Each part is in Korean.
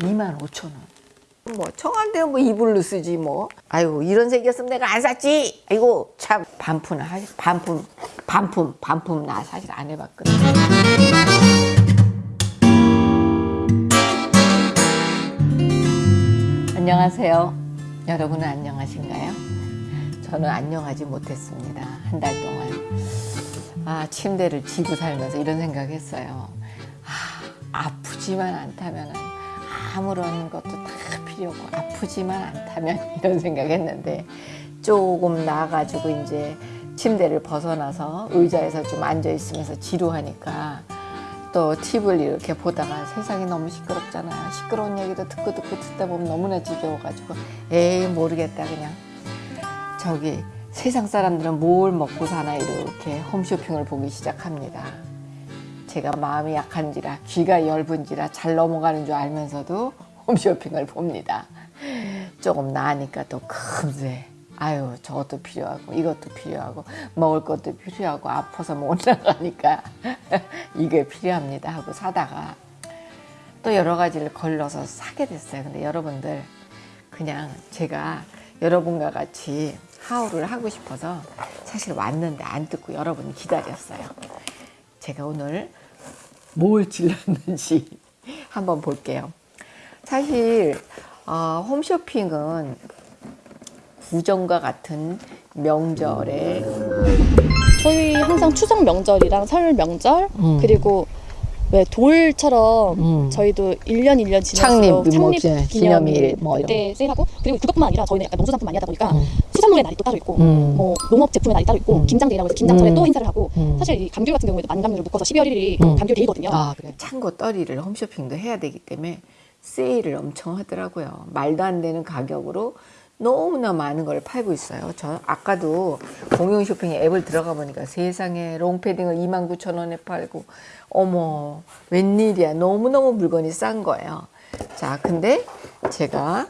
2만 5천 원. 뭐 청와대는 뭐 이불로 쓰지 뭐. 아이고 이런 색이었으면 내가 안 샀지. 아이고 참 반품 하 반품 반품 반품 나 사실 안 해봤거든. 안녕하세요. 여러분은 안녕하신가요? 저는 안녕하지 못했습니다. 한 달 동안. 아, 침대를 지고 살면서 이런 생각했어요. 아, 아프지만 않다면 아무런 것도 다 필요 없고 아프지만 않다면 이런 생각했는데 조금 나아가지고 이제 침대를 벗어나서 의자에서 좀 앉아 있으면서 지루하니까 또 TV를 이렇게 보다가 세상이 너무 시끄럽잖아요. 시끄러운 얘기도 듣고 듣고 듣다 보면 너무나 지겨워가지고 에이 모르겠다 그냥 저기 세상 사람들은 뭘 먹고 사나 이렇게 홈쇼핑을 보기 시작합니다. 제가 마음이 약한지라 귀가 얇은지라 잘 넘어가는 줄 알면서도 홈쇼핑을 봅니다. 조금 나으니까 또 금세 아유 저것도 필요하고 이것도 필요하고 먹을 것도 필요하고 아파서 못 나가니까 이게 필요합니다 하고 사다가 또 여러 가지를 걸러서 사게 됐어요. 근데 여러분들 그냥 제가 여러분과 같이 하울을 하고 싶어서 사실 왔는데 안 듣고 여러분 기다렸어요. 제가 오늘 뭘 질렀는지 한번 볼게요. 사실 어, 홈쇼핑은 구정과 같은 명절에 저희 항상 추석 명절이랑 설 명절 음. 그리고 왜 돌처럼 음. 저희도 1년 1년 창립, 지날수록 뭐 창립 기념일, 기념일 뭐 이런 때 세일하고 그리고 그것뿐만 아니라 저희는 약간 농수산품 많이 하다 보니까 음. 수산물의 날이 또 따로 있고 음. 뭐 농업 제품의 날이 따로 있고 음. 김장데이라고 해서 김장철에 음. 또 행사를 하고 음. 사실 이 감귤 같은 경우에도 만감귤을 묶어서 12월 1일이 음. 감귤 데이거든요. 아, 그래. 창고 떨이를 홈쇼핑도 해야 되기 때문에 세일을 엄청 하더라고요. 말도 안 되는 가격으로 너무나 많은 걸 팔고 있어요. 저 아까도 공용 쇼핑 앱을 들어가 보니까 세상에 롱패딩을 29,000원에 팔고 어머 웬일이야 너무너무 물건이 싼 거예요. 자 근데 제가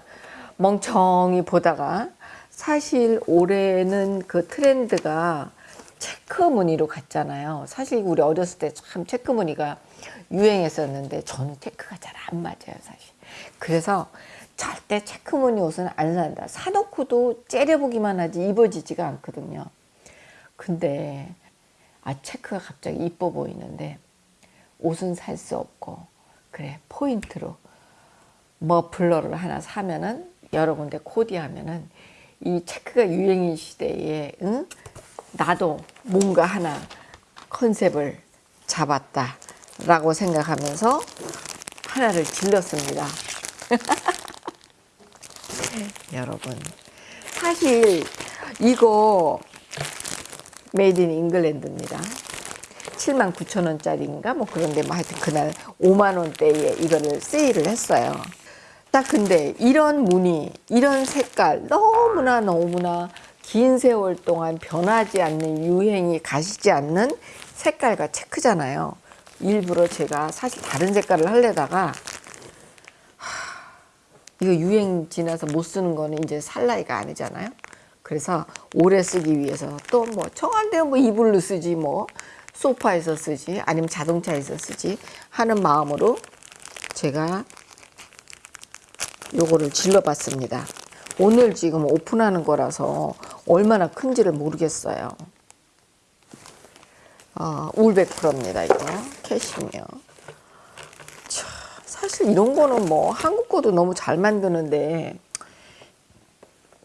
멍청이 보다가 사실 올해는 그 트렌드가 체크 무늬로 갔잖아요. 사실 우리 어렸을 때 참 체크 무늬가 유행했었는데 저는 체크가 잘 안 맞아요, 사실. 그래서 절대 체크 무늬 옷은 안 산다. 사놓고도 째려보기만 하지 입어지지가 않거든요. 근데 아 체크가 갑자기 이뻐 보이는데 옷은 살 수 없고 그래 포인트로 머플러를 하나 사면은 여러 군데 코디하면은 이 체크가 유행인 시대에 응? 나도 뭔가 하나 컨셉을 잡았다 라고 생각하면서 하나를 질렀습니다. 여러분 사실 이거 made in England입니다. 7만 9천 원짜리인가 뭐 그런데 뭐 하여튼 그날 5만 원대에 이거를 세일을 했어요. 딱 근데 이런 무늬, 이런 색깔 너무나 너무나 긴 세월 동안 변하지 않는 유행이 가시지 않는 색깔과 체크잖아요. 일부러 제가 사실 다른 색깔을 하려다가 하, 이거 유행 지나서 못 쓰는 거는 이제 살 나이가 아니잖아요. 그래서 오래 쓰기 위해서 또 뭐 청와대 뭐 이불로 쓰지 뭐 소파에서 쓰지 아니면 자동차에서 쓰지 하는 마음으로 제가 요거를 질러봤습니다. 오늘 지금 오픈하는 거라서 얼마나 큰지를 모르겠어요. 어, 울백프로입니다 이거 캐시미어. 차, 사실 이런 거는 뭐 한국 거도 너무 잘 만드는데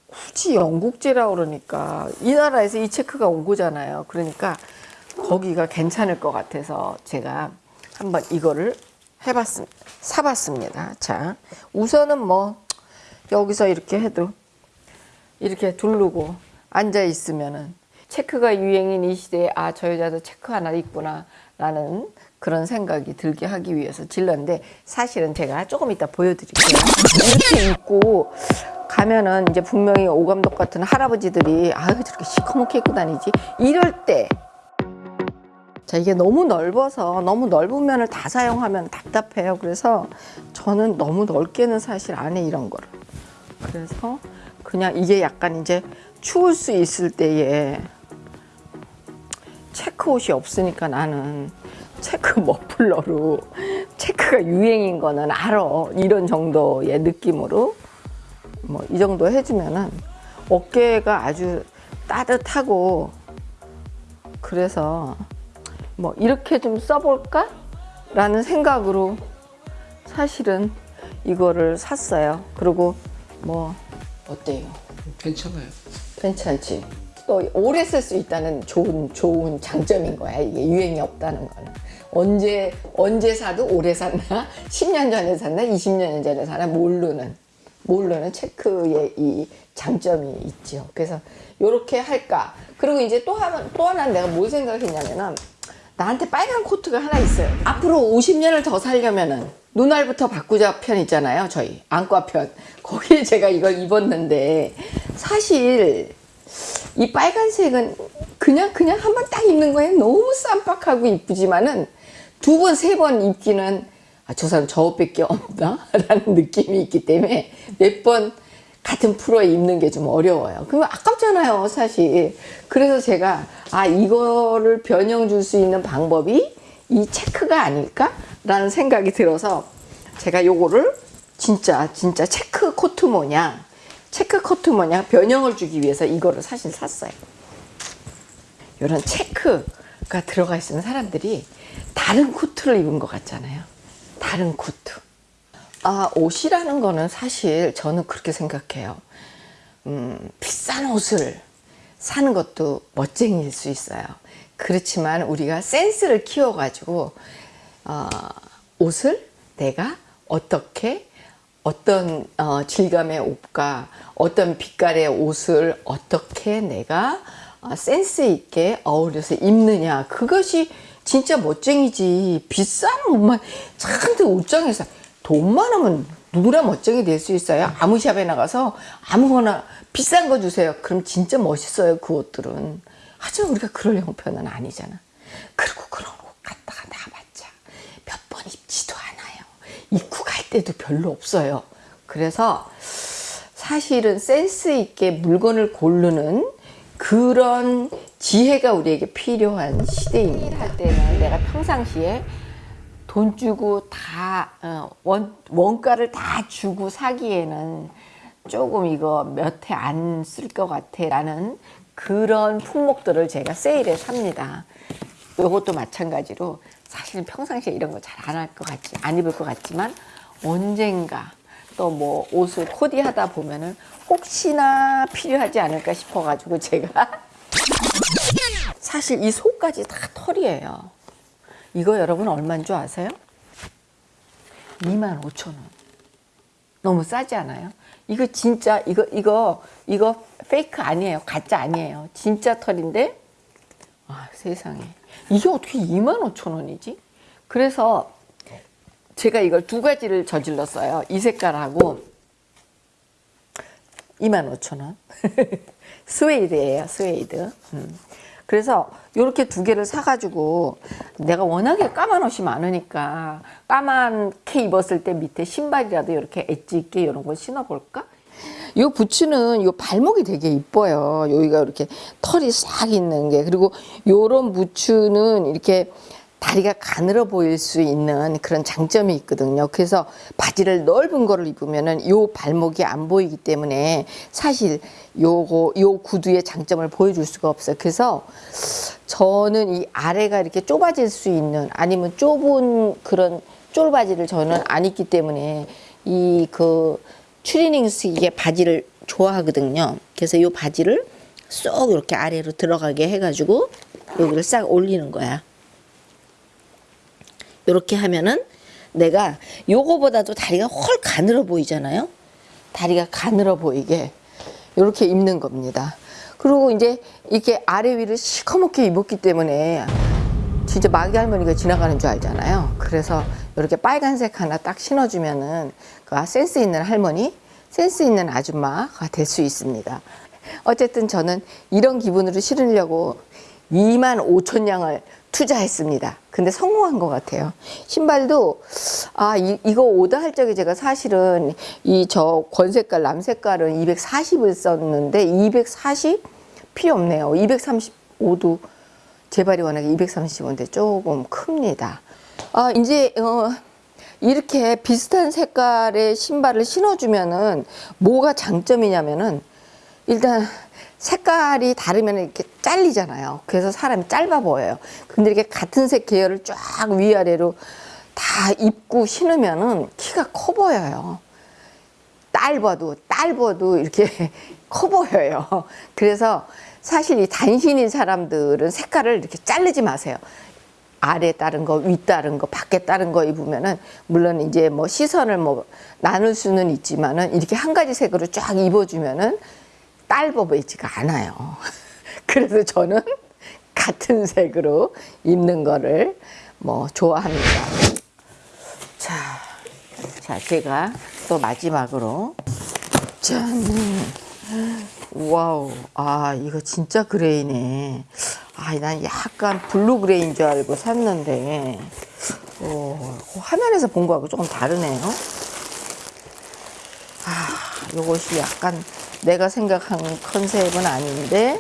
굳이 영국제라 그러니까 이 나라에서 이 체크가 온 거잖아요. 그러니까 거기가 괜찮을 것 같아서 제가 한번 이거를 해봤습니다. 사봤습니다. 자, 우선은 뭐 여기서 이렇게 해도 이렇게 두르고 앉아 있으면은 체크가 유행인 이 시대에 아 저 여자도 체크 하나 있구나 라는 그런 생각이 들게 하기 위해서 질렀는데 사실은 제가 조금 이따 보여드릴게요. 이렇게 입고 가면은 이제 분명히 오감독 같은 할아버지들이 아유 저렇게 시커멓게 입고 다니지 이럴 때 자 이게 너무 넓어서 너무 넓은 면을 다 사용하면 답답해요. 그래서 저는 너무 넓게는 사실 안 해 이런 거를. 그래서 그냥 이게 약간 이제 추울 수 있을 때에 체크 옷이 없으니까 나는 체크 머플러로 체크가 유행인 거는 알아. 이런 정도의 느낌으로 뭐 이 정도 해주면은 어깨가 아주 따뜻하고 그래서 뭐 이렇게 좀 써볼까? 라는 생각으로 사실은 이거를 샀어요. 그리고 뭐 어때요? 괜찮아요. 괜찮지. 또 오래 쓸 수 있다는 좋은 좋은 장점인 거야. 이게 유행이 없다는 거는. 언제 언제 사도 오래 샀나? 10년 전에 샀나? 20년 전에 사나? 모르는 모르는 체크의 이 장점이 있죠. 그래서 이렇게 할까? 그리고 이제 또 하나 또 하나 내가 뭘 생각했냐면은 나한테 빨간 코트가 하나 있어요. 앞으로 50년을 더 살려면은 눈알부터 바꾸자 편 있잖아요. 저희 안과 편. 거기에 제가 이걸 입었는데 사실 이 빨간색은 그냥 그냥 한 번 딱 입는 거에 너무 쌈박하고 이쁘지만은 두 번 세번 입기는 아, 저 사람 저것밖에 없나? 라는 느낌이 있기 때문에 몇 번 같은 프로에 입는 게 좀 어려워요. 그러면 아깝잖아요, 사실. 그래서 제가 아 이거를 변형 줄 수 있는 방법이 이 체크가 아닐까 라는 생각이 들어서 제가 요거를 진짜 진짜 체크 코트 모양 체크 코트 모양 변형을 주기 위해서 이거를 사실 샀어요. 이런 체크가 들어가 있는 사람들이 다른 코트를 입은 것 같잖아요. 다른 코트. 아, 옷이라는 거는 사실 저는 그렇게 생각해요. 음, 비싼 옷을 사는 것도 멋쟁이일 수 있어요. 그렇지만 우리가 센스를 키워 가지고, 어, 옷을 내가 어떻게, 어떤 어, 질감의 옷과 어떤 빛깔의 옷을 어떻게 내가 어, 센스 있게 어울려서 입느냐. 그것이 진짜 멋쟁이지. 비싼 옷만 잔뜩 옷장에서 돈 많으면 누구나 멋쟁이 될 수 있어요. 아무 샵에 나가서 아무거나 비싼 거 주세요. 그럼 진짜 멋있어요. 그 옷들은. 하지만 우리가 그럴 형편은 아니잖아. 그리고 그런 옷 갖다가 나봤자 몇 번 입지도 않아요. 입고 갈 때도 별로 없어요. 그래서 사실은 센스 있게 물건을 고르는 그런 지혜가 우리에게 필요한 시대입니다. 할 때는 내가 평상시에 돈 주고 다 어, 원, 원가를 다 주고 사기에는 조금 이거 몇 해 안 쓸 것 같아 라는 그런 품목들을 제가 세일에 삽니다. 이것도 마찬가지로 사실은 평상시에 이런 거 잘 안 할 것 같지 안 입을 것 같지만 언젠가 또 뭐 옷을 코디하다 보면은 혹시나 필요하지 않을까 싶어 가지고 제가 사실 이 속까지 다 털이에요. 이거 여러분 얼마인 줄 아세요? 2만 5천 원. 너무 싸지 않아요? 이거 진짜 이거 이거 이거 fake 아니에요. 가짜 아니에요. 진짜 털인데 아, 세상에. 이게 어떻게 2만 5천 원이지? 그래서 제가 이걸 두 가지를 저질렀어요. 이 색깔하고 2만 5천 원. 스웨이드예요. 스웨이드. 음. 그래서 이렇게 두 개를 사가지고 내가 워낙에 까만 옷이 많으니까 까만게 입었을 때 밑에 신발이라도 이렇게 엣지 있게 이런 걸 신어볼까? 요 부츠는 요 발목이 되게 이뻐요. 여기가 이렇게 털이 싹 있는 게 그리고 요런 부츠는 이렇게 다리가 가늘어 보일 수 있는 그런 장점이 있거든요. 그래서 바지를 넓은 거를 입으면은 요 발목이 안 보이기 때문에 사실 요거 요 구두의 장점을 보여줄 수가 없어요. 그래서 저는 이 아래가 이렇게 좁아질 수 있는 아니면 좁은 그런 쫄바지를 저는 안 입기 때문에 이 그 추리닝스의 바지를 좋아하거든요. 그래서 이 바지를 쏙 이렇게 아래로 들어가게 해가지고 여기를 싹 올리는 거야. 이렇게 하면은 내가 요거보다도 다리가 훨 가늘어 보이잖아요. 다리가 가늘어 보이게 이렇게 입는 겁니다. 그리고 이제 이렇게 아래 위를 시커멓게 입었기 때문에 진짜 마귀 할머니가 지나가는 줄 알잖아요. 그래서 이렇게 빨간색 하나 딱 신어주면은 그 센스 있는 할머니, 센스 있는 아줌마가 될 수 있습니다. 어쨌든 저는 이런 기분으로 신으려고 2만 5천 양을 투자했습니다. 근데 성공한 것 같아요. 신발도 아 이, 이거 오더 할 적에 제가 사실은 이 저 권색깔 남색깔은 240을 썼는데 240 필요 없네요. 235도 제 발이 워낙에 235인데 조금 큽니다. 아 이제 어, 이렇게 비슷한 색깔의 신발을 신어주면은 뭐가 장점이냐면은 일단 색깔이 다르면 이렇게 잘리잖아요. 그래서 사람이 짧아 보여요. 근데 이렇게 같은 색 계열을 쫙 위아래로 다 입고 신으면은 키가 커 보여요. 짧아도 짧아도 이렇게 커 보여요. 그래서 사실 이 단신인 사람들은 색깔을 이렇게 자르지 마세요. 아래 따른 거, 위 따른 거, 밖에 따른 거 입으면은 물론 이제 뭐 시선을 뭐 나눌 수는 있지만은 이렇게 한 가지 색으로 쫙 입어주면은 짧아 보이지가 않아요. 그래서 저는 같은 색으로 입는 거를 뭐 좋아합니다. 자, 자 제가 또 마지막으로 짠. wow, 아 이거 진짜 gray네. 아, 난 약간 blue gray인 줄 알고 샀는데, 어, 화면에서 본 거하고 조금 다르네요. 아, 요것이 약간 내가 생각한 컨셉은 아닌데,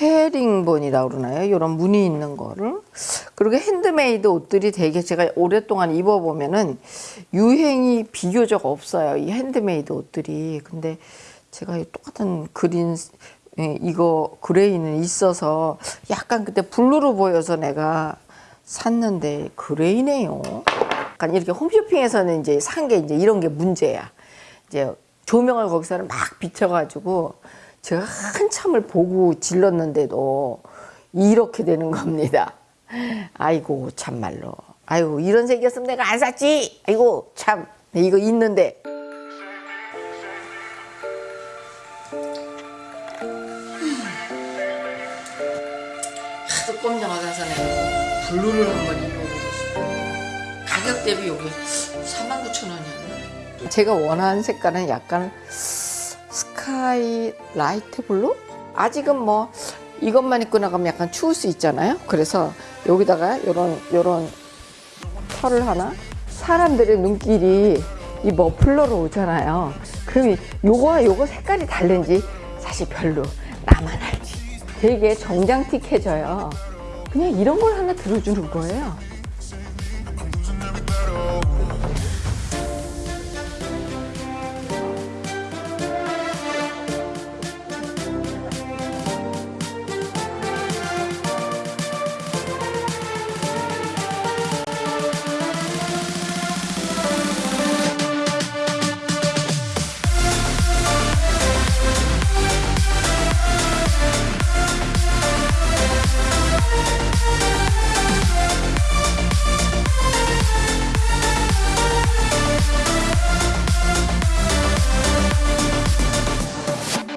헤링본이라고 그러나요? 이런 무늬 있는 거를. 그리고 핸드메이드 옷들이 되게 제가 오랫동안 입어보면은 유행이 비교적 없어요. 이 핸드메이드 옷들이. 근데 제가 이 똑같은 green, 예, 이거 gray는 있어서 약간 그때 blue로 보여서 내가 샀는데 그레이네요. 약간 이렇게 홈쇼핑에서는 이제 산 게 이제 이런 게 문제야. 이제 조명을 거기서는 막 비춰가지고 제가 한참을 보고 질렀는데도 이렇게 되는 겁니다. 아이고 참말로. 아이고 이런 색이었으면 내가 안 샀지. 아이고 참 이거 있는데. 하도 꼼짝 않아서 내가 blue를 한번. 가격 대비 여기 49,000원이었네. 제가 원하는 색깔은 약간 sky light blue? 아직은 뭐 이것만 입고 나가면 약간 추울 수 있잖아요. 그래서 여기다가 요런 요런 털을 하나 사람들의 눈길이 이 머플러로 오잖아요. 그럼 이- 요거와 요거 색깔이 다른지 사실 별로 나만 알지. 되게 정장틱해져요. 그냥 이런 걸 하나 들어주는 거예요.